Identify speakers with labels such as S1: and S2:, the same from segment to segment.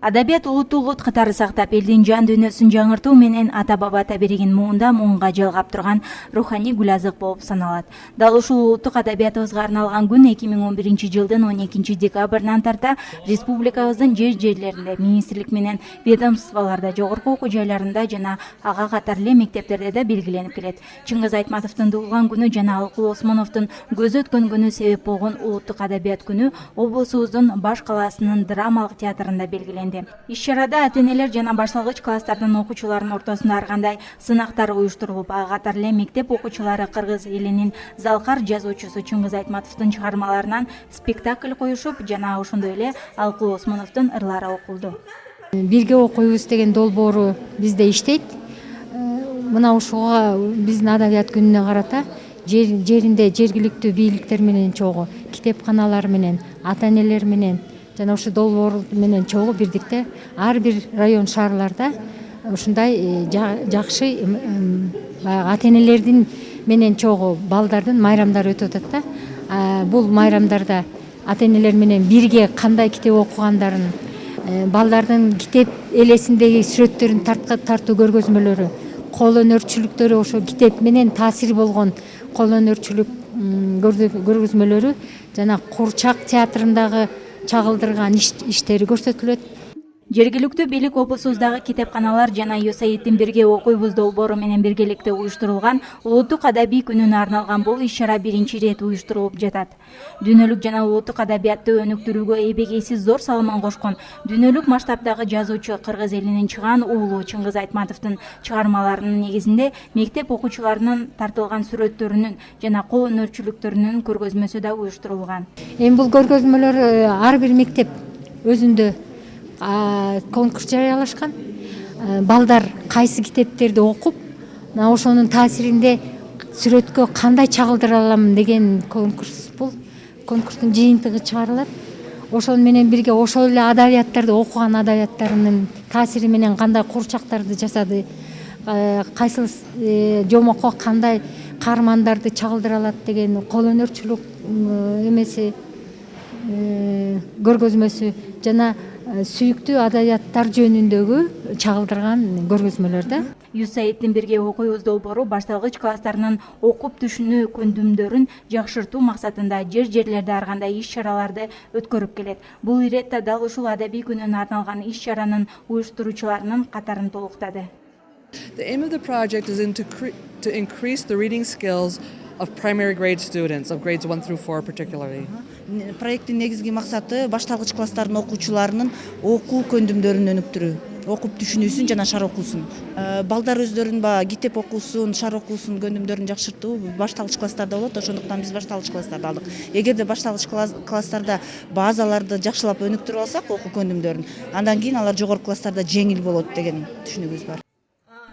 S1: адабият улутту улут катары сактап элдин жан дүйнөсүн жаңыртуу менен ата баба табиригин муундан муунга жалгап турган руханий гүл азык болуп саналат. Дал ушул улуттук адабиятыбызга арналган күн эки миң он биринчи жылдын он экинчи декабрынан тарта республикабыздын жер жерлеринде министрлик менен ведомстволордо жогорку окуу жайларында жана ага катар эле мектептерде да белгиленип келет. Чыңгыз айтматовдун туулган күнү жана алкул осмоновдун көзү өткөн күнү себеп болгон улуттук адабият күнү облусубуздун баш калаасынын драмалык театрында белгиленди иш чарада ата энелер жана башталгыч класстардын окуучуларынын ортосунда ар кандай сынактар уюштурулуп ага катар эле мектеп окуучулары кыргыз элинин залкар жазуучусу чыңгыз айтматовдун чыгармаларынан спектакль коюшуп жана ошондой эле алкул осмоновдун ырлары окулду.
S2: Бирге окуйбуз деген долбоору бизде иштейт. Э, мына ушуга биздин адабият күнүнө карата жеринде жергиликтүү бийликтер менен чогуу китепканалар менен ата энелер менен жана ушул долбоор менен чогуу бирдикте ар бир район шаарларда ушундай э, жакшы баягы ата энелердин менен чогуу балдардын майрамдары өтүп атат да. Бул майрамдарда ата энелер менен бирге кандай китеп окугандарын э, балдардын китеп элесиндеги сүрөттөрүн тартуу көргөзмөлөрү кол өнөрчүлүктөрү ошо китеп менен таасир болгон кол өнөрчүлүк көргөзмөлөрү жана куурчак театрындагы чагылдырган иштери көрсөтүлөт.
S1: Жергиликтүү бийлик облусубуздагы китепканалар жана юсаидтин бирге окуйбуз долбоору менен биргеликте уюштурулган улуттук адабий күнүнө арналган бул иш чара биринчи ирет уюштурулуп жатат. Дүйнөлүк жана улуттук адабиятты өнүктүрүүгө эбегейсиз зор салымын кошкон дүйнөлүк масштабдагы жазуучу кыргыз элинин чыгаан уулу чыңгыз айтматовдун чыгармаларынын негизинде мектеп окуучуларынын тартылган сүрөттөрүнүн жана кол өнөрчүлүктөрүнүн көргөзмөсү да уюштурулган.
S2: Эми бул көргөзмөлөр э, ар бир мектеп өзүндө конкурс жарыялашкан. Балдар кайсы китептерди окуп мына ошонун таасиринде сүрөткө кандай чагылдыра алам деген конкурс бул. Конкурстун жыйынтыгы чыгарылат. Ошону менен бирге ошол эле адабияттарды окуган адабияттарынын таасири менен кандай куурчактарды жасады кайсыл э, жомокко кандай каармандарды чагылдыра алат деген кол өнөрчүлүк эмеси э, көргөзмөсү жана сүйүктүү адабияттар жөнүндөгү чагылдырган көргөзмөлөр да.
S1: Юсаидтин бирге окуйбуз долбоору башталгыч класстарынын окуп түшүнүү көндүмдөрүн жакшыртуу максатында жер жерлерде ар кандай иш чараларды өткөрүп келет. Бул иретте дал ушул адабий күнүнө арналган иш чаранын уюштуруучуларынын катарын толуктады.
S3: The aim of the project is to increase the reading skills of primary grade students, of grades 1 through 4 particularly.
S4: проекттин негизги максаты башталгыч класстардын окуучуларынын окуу көндүмдөрүн өнүктүрүү окуп түшүнүүсүн жана шаар окуусун э, балдар өздөрүнүн баягы китеп окуусун шаар окуусун көндүмдөрүн жакшыртуу башталгыч класстарда болот ошондуктан биз башталгыч класстарды алдык эгерде башталгыч класстарда базаларды жакшылап өнүктүрүп алсак окуу көндүмдөрүн андан кийин алар жогорку класстарда жеңил болот деген түшүнүгүбүз бар.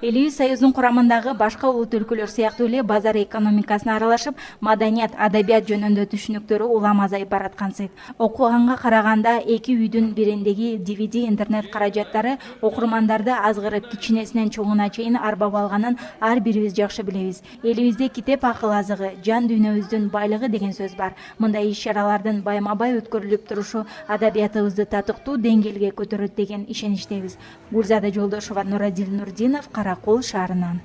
S1: Элибиз союздун курамындагы башка улут өлкөлөр сыяктуу эле базар экономикасына аралашып маданият адабият жөнүндө түшүнүктөрү улам азайып бараткансыйт окуганга караганда эки үйдүн бириндеги dvd интернет каражаттары окурмандарды азгырып кичинесинен чоңуна чейин арбап алганын ар бирибиз жакшы билебиз. Элибизде китеп акыл азыгы жан дүйнөбүздүн байлыгы деген сөз бар. Мындай иш чаралардын байма бай өткөрүлүп турушу адабиятыбызды татыктуу деңгээлге көтөрөт деген ишеничтебиз гүлзада жолдошева нурадил нурдинов қарақол шарынан.